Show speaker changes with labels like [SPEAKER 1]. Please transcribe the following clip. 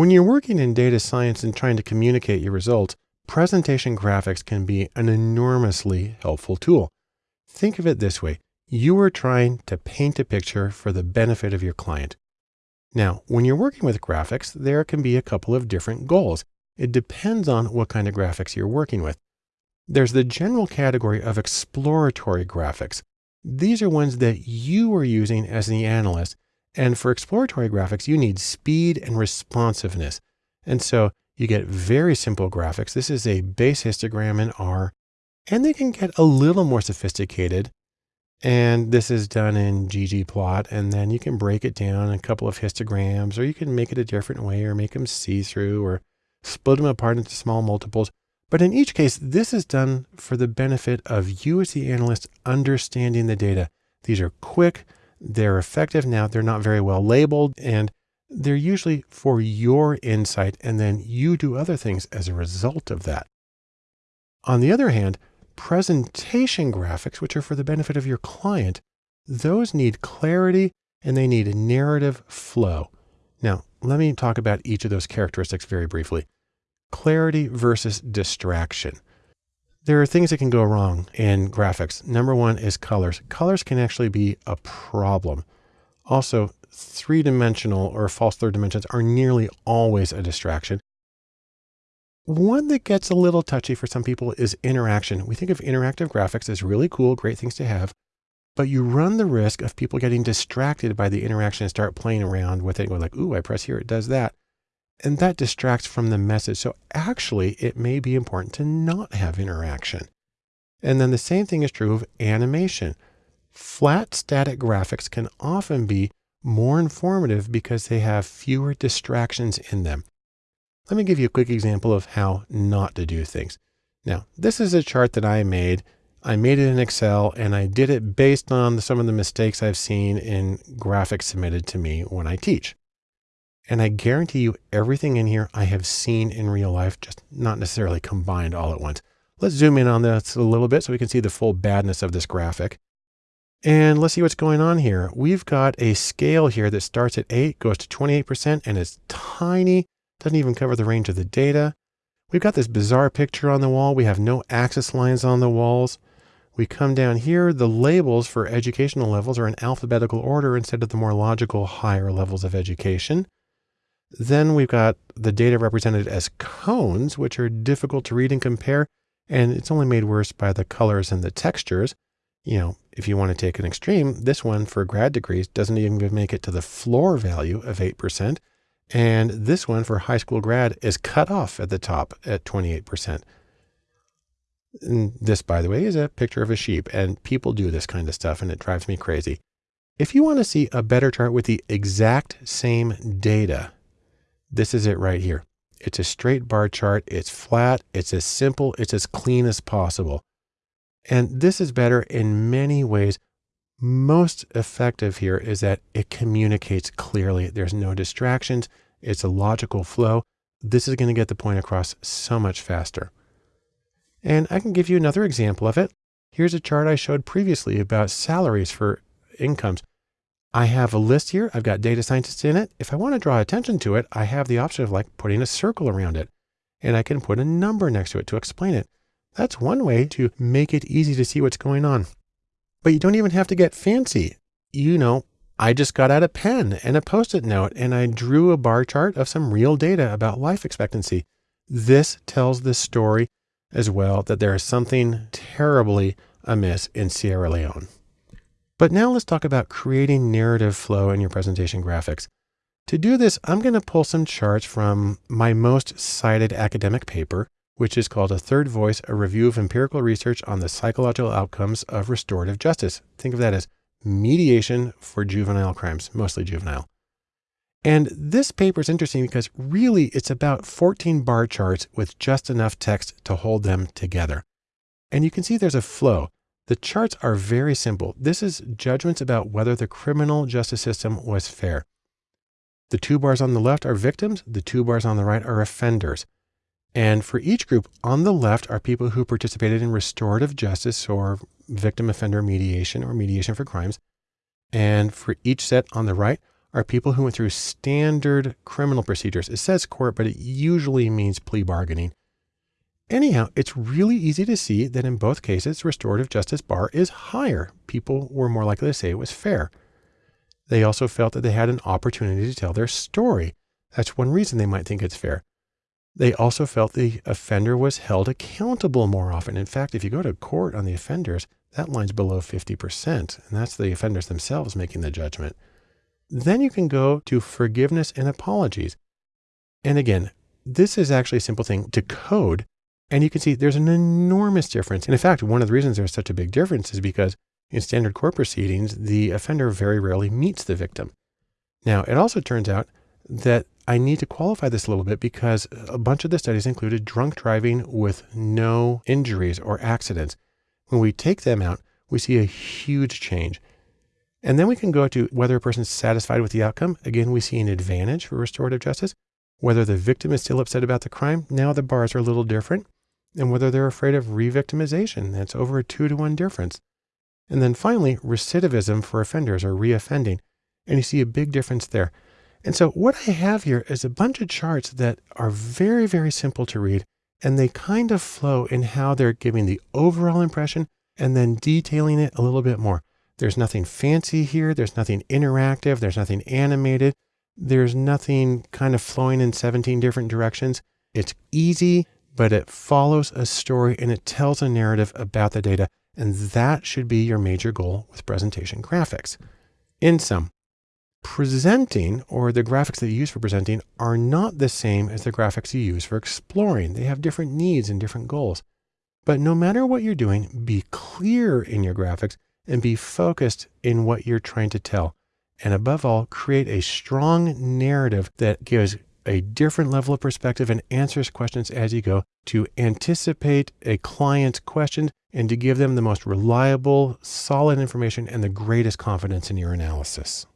[SPEAKER 1] When you're working in data science and trying to communicate your results, presentation graphics can be an enormously helpful tool. Think of it this way. You are trying to paint a picture for the benefit of your client. Now, when you're working with graphics, there can be a couple of different goals. It depends on what kind of graphics you're working with. There's the general category of exploratory graphics. These are ones that you are using as the analyst. And for exploratory graphics, you need speed and responsiveness. And so you get very simple graphics. This is a base histogram in R, and they can get a little more sophisticated. And this is done in ggplot, and then you can break it down a couple of histograms, or you can make it a different way, or make them see-through, or split them apart into small multiples. But in each case, this is done for the benefit of you as the analyst understanding the data. These are quick, they're effective now, they're not very well labeled, and they're usually for your insight, and then you do other things as a result of that. On the other hand, presentation graphics, which are for the benefit of your client, those need clarity and they need a narrative flow. Now, let me talk about each of those characteristics very briefly clarity versus distraction. There are things that can go wrong in graphics. Number one is colors. Colors can actually be a problem. Also, three dimensional or false third dimensions are nearly always a distraction. One that gets a little touchy for some people is interaction. We think of interactive graphics as really cool, great things to have, but you run the risk of people getting distracted by the interaction and start playing around with it, and going like, ooh, I press here, it does that and that distracts from the message. So actually it may be important to not have interaction. And then the same thing is true of animation. Flat static graphics can often be more informative because they have fewer distractions in them. Let me give you a quick example of how not to do things. Now, this is a chart that I made. I made it in Excel and I did it based on some of the mistakes I've seen in graphics submitted to me when I teach. And I guarantee you everything in here I have seen in real life, just not necessarily combined all at once. Let's zoom in on this a little bit so we can see the full badness of this graphic. And let's see what's going on here. We've got a scale here that starts at 8, goes to 28%, and it's tiny, doesn't even cover the range of the data. We've got this bizarre picture on the wall. We have no axis lines on the walls. We come down here, the labels for educational levels are in alphabetical order instead of the more logical higher levels of education. Then we've got the data represented as cones, which are difficult to read and compare. And it's only made worse by the colors and the textures. You know, if you want to take an extreme, this one for grad degrees doesn't even make it to the floor value of 8%. And this one for high school grad is cut off at the top at 28%. And this, by the way, is a picture of a sheep and people do this kind of stuff and it drives me crazy. If you want to see a better chart with the exact same data, this is it right here. It's a straight bar chart. It's flat. It's as simple. It's as clean as possible. And this is better in many ways. Most effective here is that it communicates clearly. There's no distractions. It's a logical flow. This is going to get the point across so much faster. And I can give you another example of it. Here's a chart I showed previously about salaries for incomes. I have a list here. I've got data scientists in it. If I want to draw attention to it, I have the option of like putting a circle around it and I can put a number next to it to explain it. That's one way to make it easy to see what's going on. But you don't even have to get fancy. You know, I just got out a pen and a post-it note and I drew a bar chart of some real data about life expectancy. This tells the story as well that there is something terribly amiss in Sierra Leone. But now let's talk about creating narrative flow in your presentation graphics. To do this, I'm going to pull some charts from my most cited academic paper, which is called A Third Voice, a review of empirical research on the psychological outcomes of restorative justice. Think of that as mediation for juvenile crimes, mostly juvenile. And this paper is interesting because really it's about 14 bar charts with just enough text to hold them together. And you can see there's a flow. The charts are very simple. This is judgments about whether the criminal justice system was fair. The two bars on the left are victims. The two bars on the right are offenders. And for each group on the left are people who participated in restorative justice or victim offender mediation or mediation for crimes. And for each set on the right are people who went through standard criminal procedures. It says court, but it usually means plea bargaining. Anyhow, it's really easy to see that in both cases, restorative justice bar is higher. People were more likely to say it was fair. They also felt that they had an opportunity to tell their story. That's one reason they might think it's fair. They also felt the offender was held accountable more often. In fact, if you go to court on the offenders, that line's below 50%, and that's the offenders themselves making the judgment. Then you can go to forgiveness and apologies. And again, this is actually a simple thing to code. And you can see there's an enormous difference. And in fact, one of the reasons there's such a big difference is because in standard court proceedings, the offender very rarely meets the victim. Now, it also turns out that I need to qualify this a little bit because a bunch of the studies included drunk driving with no injuries or accidents. When we take them out, we see a huge change. And then we can go to whether a person's satisfied with the outcome. Again, we see an advantage for restorative justice. Whether the victim is still upset about the crime, now the bars are a little different. And whether they're afraid of re-victimization, that's over a two to one difference. And then finally, recidivism for offenders or reoffending. And you see a big difference there. And so what I have here is a bunch of charts that are very, very simple to read. And they kind of flow in how they're giving the overall impression and then detailing it a little bit more. There's nothing fancy here. There's nothing interactive. There's nothing animated. There's nothing kind of flowing in 17 different directions. It's easy, but it follows a story and it tells a narrative about the data. And that should be your major goal with presentation graphics. In sum, presenting or the graphics that you use for presenting are not the same as the graphics you use for exploring. They have different needs and different goals. But no matter what you're doing, be clear in your graphics and be focused in what you're trying to tell. And above all, create a strong narrative that gives a different level of perspective and answers questions as you go to anticipate a client's questions and to give them the most reliable, solid information and the greatest confidence in your analysis.